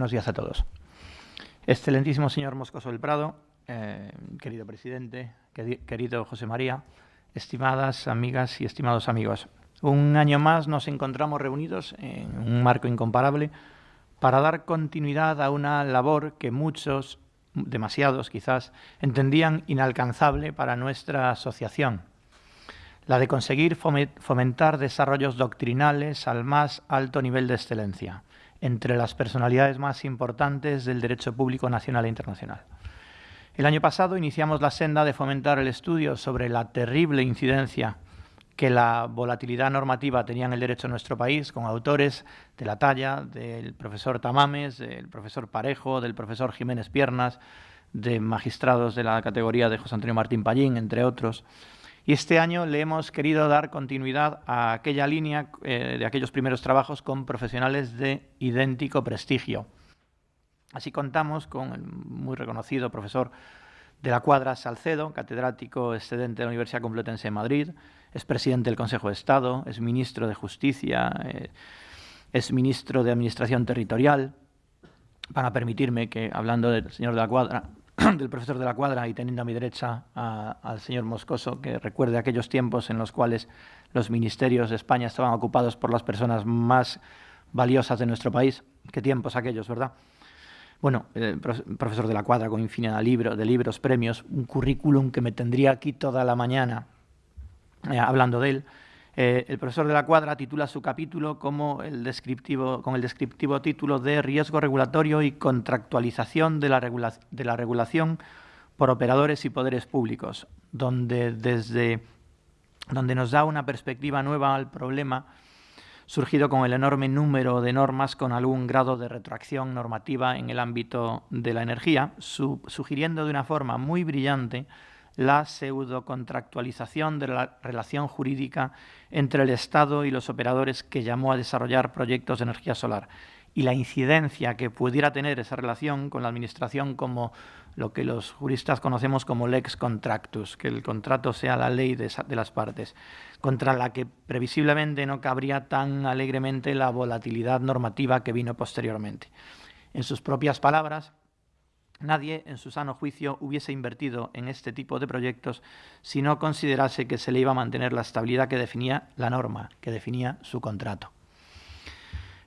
buenos días a todos. Excelentísimo señor Moscoso del Prado, eh, querido presidente, querido José María, estimadas amigas y estimados amigos. Un año más nos encontramos reunidos en un marco incomparable para dar continuidad a una labor que muchos, demasiados quizás, entendían inalcanzable para nuestra asociación, la de conseguir fomentar desarrollos doctrinales al más alto nivel de excelencia entre las personalidades más importantes del derecho público nacional e internacional. El año pasado iniciamos la senda de fomentar el estudio sobre la terrible incidencia que la volatilidad normativa tenía en el derecho en nuestro país, con autores de la talla del profesor Tamames, del profesor Parejo, del profesor Jiménez Piernas, de magistrados de la categoría de José Antonio Martín Pallín, entre otros. Y este año le hemos querido dar continuidad a aquella línea eh, de aquellos primeros trabajos con profesionales de idéntico prestigio. Así contamos con el muy reconocido profesor de la Cuadra Salcedo, catedrático excedente de la Universidad Complutense de Madrid, es presidente del Consejo de Estado, es ministro de Justicia, eh, es ministro de Administración Territorial. Van a permitirme que, hablando del señor de la Cuadra, del profesor de la cuadra y teniendo a mi derecha al señor Moscoso, que recuerde aquellos tiempos en los cuales los ministerios de España estaban ocupados por las personas más valiosas de nuestro país. Qué tiempos aquellos, ¿verdad? Bueno, el profesor de la cuadra con infinidad de, libros, de libros, premios, un currículum que me tendría aquí toda la mañana eh, hablando de él. Eh, el profesor de la cuadra titula su capítulo como el descriptivo, con el descriptivo título de Riesgo regulatorio y contractualización de la, regulación por operadores y poderes públicos, donde, desde, donde nos da una perspectiva nueva al problema surgido con el enorme número de normas con algún grado de retroacción normativa en el ámbito de la energía, sugiriendo de una forma muy brillante la pseudocontractualización de la relación jurídica entre el Estado y los operadores que llamó a desarrollar proyectos de energía solar y la incidencia que pudiera tener esa relación con la Administración como lo que los juristas conocemos como lex contractus, que el contrato sea la ley de, de las partes, contra la que previsiblemente no cabría tan alegremente la volatilidad normativa que vino posteriormente. En sus propias palabras, Nadie, en su sano juicio, hubiese invertido en este tipo de proyectos si no considerase que se le iba a mantener la estabilidad que definía la norma, que definía su contrato.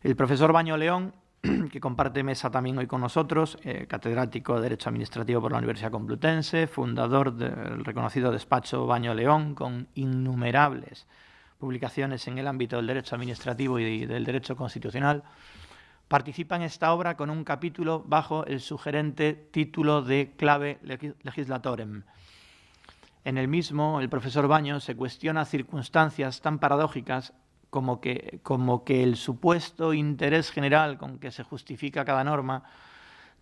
El profesor Baño León, que comparte mesa también hoy con nosotros, eh, catedrático de Derecho Administrativo por la Universidad Complutense, fundador del reconocido despacho Baño León, con innumerables publicaciones en el ámbito del derecho administrativo y del derecho constitucional, participa en esta obra con un capítulo bajo el sugerente título de Clave Legislatorem. En el mismo, el profesor Baños se cuestiona circunstancias tan paradójicas como que, como que el supuesto interés general con que se justifica cada norma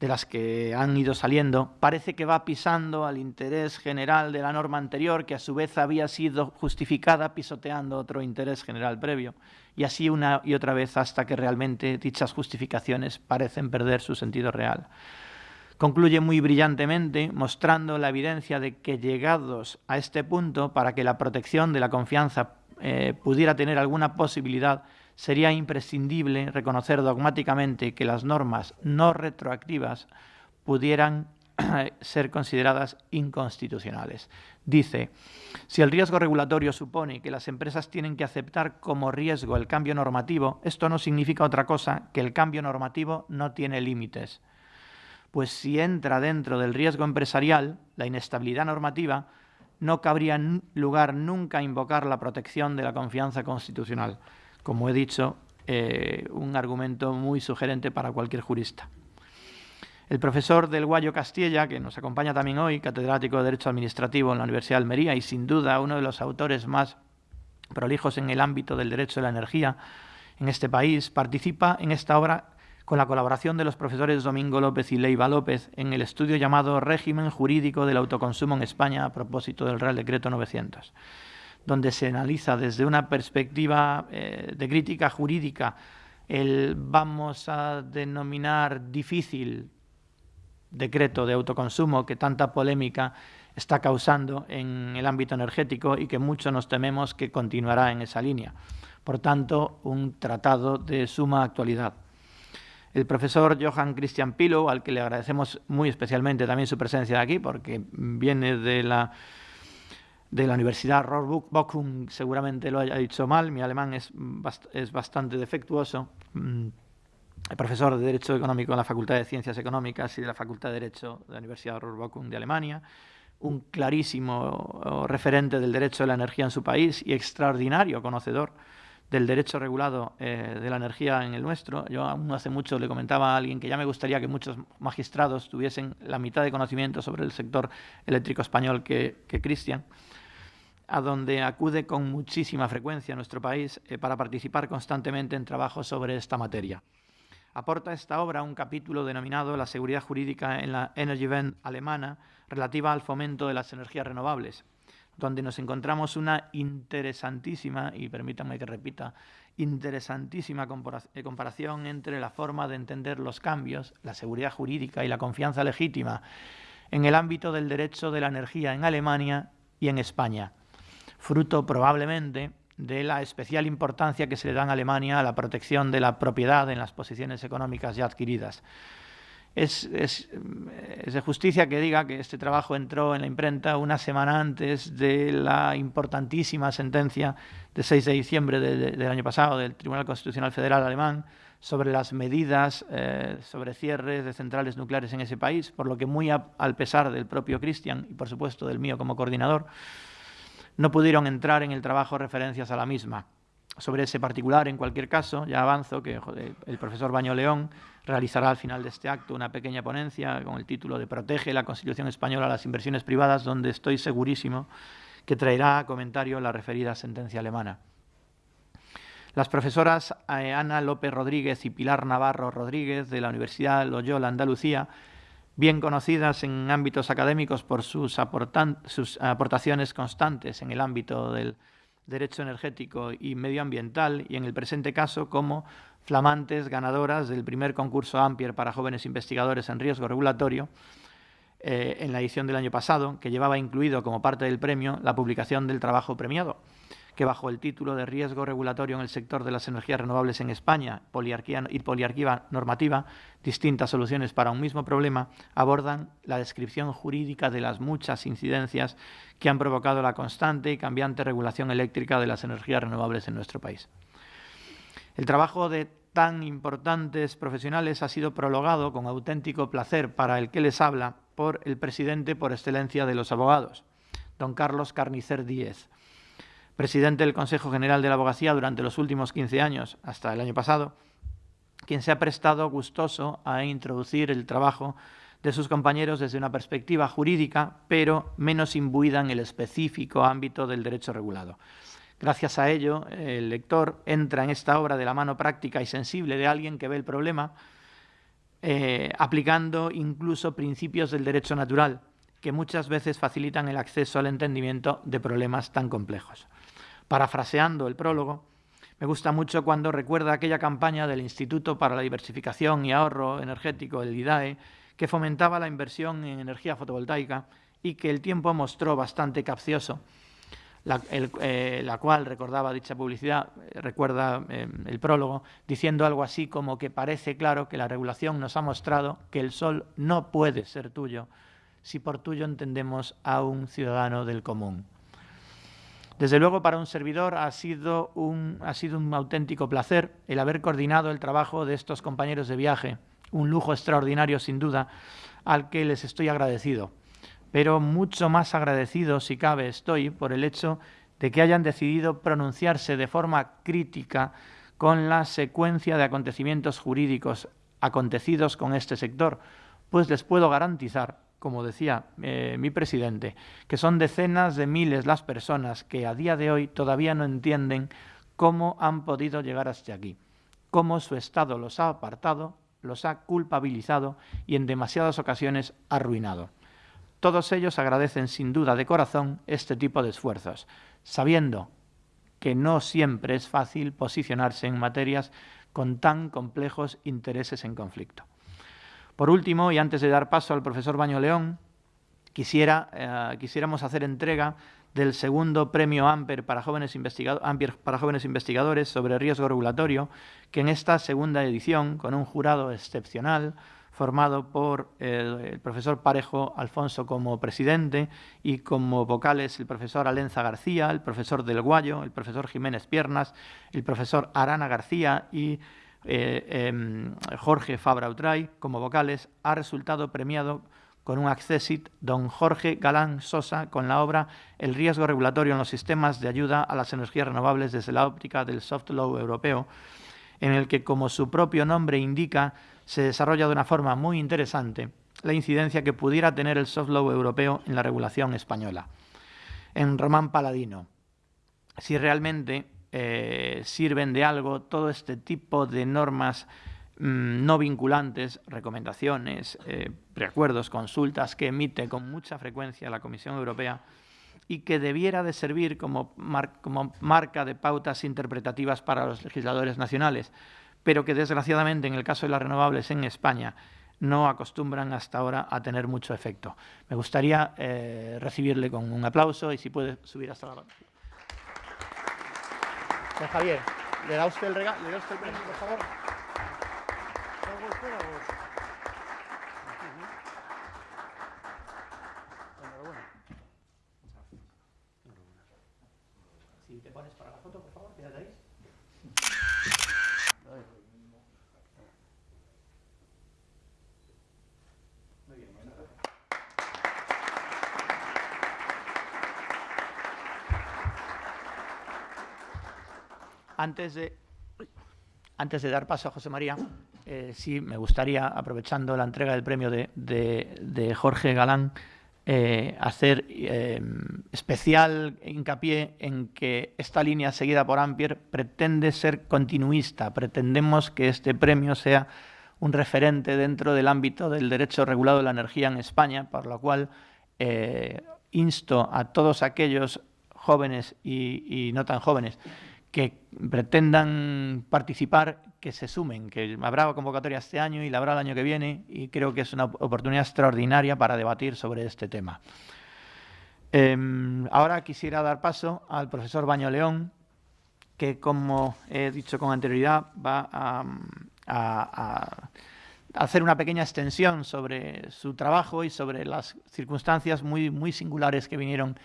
de las que han ido saliendo, parece que va pisando al interés general de la norma anterior, que a su vez había sido justificada pisoteando otro interés general previo, y así una y otra vez hasta que realmente dichas justificaciones parecen perder su sentido real. Concluye muy brillantemente mostrando la evidencia de que llegados a este punto, para que la protección de la confianza eh, pudiera tener alguna posibilidad, sería imprescindible reconocer dogmáticamente que las normas no retroactivas pudieran ser consideradas inconstitucionales. Dice, si el riesgo regulatorio supone que las empresas tienen que aceptar como riesgo el cambio normativo, esto no significa otra cosa que el cambio normativo no tiene límites. Pues si entra dentro del riesgo empresarial, la inestabilidad normativa, no cabría lugar nunca invocar la protección de la confianza constitucional como he dicho, eh, un argumento muy sugerente para cualquier jurista. El profesor del Guayo Castilla, que nos acompaña también hoy, catedrático de Derecho Administrativo en la Universidad de Almería y sin duda uno de los autores más prolijos en el ámbito del derecho de la energía en este país, participa en esta obra con la colaboración de los profesores Domingo López y Leiva López en el estudio llamado Régimen Jurídico del Autoconsumo en España a propósito del Real Decreto 900 donde se analiza desde una perspectiva eh, de crítica jurídica el, vamos a denominar, difícil decreto de autoconsumo que tanta polémica está causando en el ámbito energético y que muchos nos tememos que continuará en esa línea. Por tanto, un tratado de suma actualidad. El profesor Johann Christian Pilo, al que le agradecemos muy especialmente también su presencia aquí, porque viene de la, de la Universidad Bochum, seguramente lo haya dicho mal, mi alemán es, es bastante defectuoso. Mm, profesor de Derecho Económico en la Facultad de Ciencias Económicas y de la Facultad de Derecho de la Universidad Bochum de Alemania, un clarísimo referente del derecho de la energía en su país y extraordinario conocedor del derecho regulado eh, de la energía en el nuestro. Yo aún hace mucho le comentaba a alguien que ya me gustaría que muchos magistrados tuviesen la mitad de conocimiento sobre el sector eléctrico español que, Cristian, a donde acude con muchísima frecuencia nuestro país eh, para participar constantemente en trabajos sobre esta materia. Aporta esta obra un capítulo denominado La seguridad jurídica en la Energy Event alemana relativa al fomento de las energías renovables, donde nos encontramos una interesantísima, y permítanme que repita, interesantísima eh, comparación entre la forma de entender los cambios, la seguridad jurídica y la confianza legítima en el ámbito del derecho de la energía en Alemania y en España, fruto probablemente de la especial importancia que se le da en Alemania a la protección de la propiedad en las posiciones económicas ya adquiridas. Es, de justicia que diga que este trabajo entró en la imprenta una semana antes de la importantísima sentencia de 6 de diciembre del año pasado del Tribunal Constitucional Federal alemán sobre las medidas eh, sobre cierres de centrales nucleares en ese país, por lo que muy al pesar del propio Cristian y por supuesto del mío como coordinador, no pudieron entrar en el trabajo referencias a la misma. Sobre ese particular, en cualquier caso, ya avanzo que el profesor Baño León realizará al final de este acto una pequeña ponencia con el título de Protege la Constitución Española a las inversiones privadas, donde estoy segurísimo que traerá a comentario la referida sentencia alemana. Las profesoras eh, Ana López Rodríguez y Pilar Navarro Rodríguez de la Universidad Loyola Andalucía, bien conocidas en ámbitos académicos por sus, sus aportaciones constantes en el ámbito del derecho energético y medioambiental y en el presente caso como flamantes ganadoras del primer concurso Ampier para jóvenes investigadores en riesgo regulatorio eh, en la edición del año pasado, que llevaba incluido como parte del premio la publicación del trabajo premiado, que bajo el título de Riesgo regulatorio en el sector de las energías renovables en España poliarquía y poliarquía normativa, distintas soluciones para un mismo problema, abordan la descripción jurídica de las muchas incidencias que han provocado la constante y cambiante regulación eléctrica de las energías renovables en nuestro país. El trabajo de tan importantes profesionales ha sido prologado con auténtico placer para el que les habla por el presidente por excelencia de los abogados, don Carlos Carnicer Díez, presidente del Consejo General de la Abogacía durante los últimos 15 años, hasta el año pasado, quien se ha prestado gustoso a introducir el trabajo de sus compañeros desde una perspectiva jurídica, pero menos imbuida en el específico ámbito del derecho regulado. Gracias a ello, el lector entra en esta obra de la mano práctica y sensible de alguien que ve el problema, eh, aplicando incluso principios del derecho natural, que muchas veces facilitan el acceso al entendimiento de problemas tan complejos. Parafraseando el prólogo, me gusta mucho cuando recuerda aquella campaña del Instituto para la Diversificación y Ahorro Energético, el IDAE, que fomentaba la inversión en energía fotovoltaica y que el tiempo mostró bastante capcioso eh, la, cual recordaba dicha publicidad, eh, recuerda eh, el prólogo, diciendo algo así como que parece claro que la regulación nos ha mostrado que el sol no puede ser tuyo si por tuyo entendemos a un ciudadano del común. Desde luego, para un servidor ha sido un, ha sido un auténtico placer el haber coordinado el trabajo de estos compañeros de viaje, un lujo extraordinario sin duda, al que les estoy agradecido pero mucho más agradecido, si cabe, estoy por el hecho de que hayan decidido pronunciarse de forma crítica con la secuencia de acontecimientos jurídicos acontecidos con este sector, pues les puedo garantizar, como decía eh, mi presidente, que son decenas de miles las personas que a día de hoy todavía no entienden cómo han podido llegar hasta aquí, cómo su Estado los ha apartado, los ha culpabilizado y en demasiadas ocasiones arruinado. Todos ellos agradecen sin duda de corazón este tipo de esfuerzos, sabiendo que no siempre es fácil posicionarse en materias con tan complejos intereses en conflicto. Por último, y antes de dar paso al profesor Baño León, quisiera, eh, quisiéramos hacer entrega del segundo premio Amper para jóvenes, para jóvenes investigadores sobre riesgo regulatorio, que en esta segunda edición, con un jurado excepcional, formado por el, profesor Parejo Alfonso como presidente y como vocales el profesor Alenza García, el profesor Del Guayo, el profesor Jiménez Piernas, el profesor Arana García y eh, em, Jorge Fabra Utray como vocales, ha resultado premiado con un accessit don Jorge Galán Sosa con la obra El riesgo regulatorio en los sistemas de ayuda a las energías renovables desde la óptica del soft law europeo, en el que, como su propio nombre indica, se desarrolla de una forma muy interesante la incidencia que pudiera tener el soft law europeo en la regulación española. En Román Paladino, si realmente eh, sirven de algo todo este tipo de normas mm, no vinculantes, recomendaciones, eh, preacuerdos, consultas que emite con mucha frecuencia la Comisión Europea y que debiera de servir como, marca de pautas interpretativas para los legisladores nacionales, pero que desgraciadamente en el caso de las renovables en España no acostumbran hasta ahora a tener mucho efecto. Me gustaría eh, recibirle con un aplauso y si puede subir hasta la... Don Javier, ¿le da usted el regalo? ¿Le da usted el premio, por favor? Si te pones para la foto, por favor, quédate ahí. Antes de, antes de dar paso a José María, eh, sí me gustaría, aprovechando la entrega del premio de, de, Jorge Galán, eh, hacer eh, especial hincapié en que esta línea seguida por Ampier pretende ser continuista. Pretendemos que este premio sea un referente dentro del ámbito del derecho regulado de la energía en España, por lo cual insto a todos aquellos jóvenes y no tan jóvenes que pretendan participar, que se sumen, que habrá convocatoria este año y la habrá el año que viene y creo que es una oportunidad extraordinaria para debatir sobre este tema. Em, ahora quisiera dar paso al profesor Baño León, que como he dicho con anterioridad va a, a hacer una pequeña extensión sobre su trabajo y sobre las circunstancias muy, muy singulares que vinieron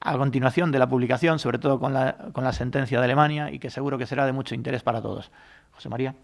a continuación de la publicación, sobre todo con la, con la sentencia de Alemania, y que seguro que será de mucho interés para todos. José María.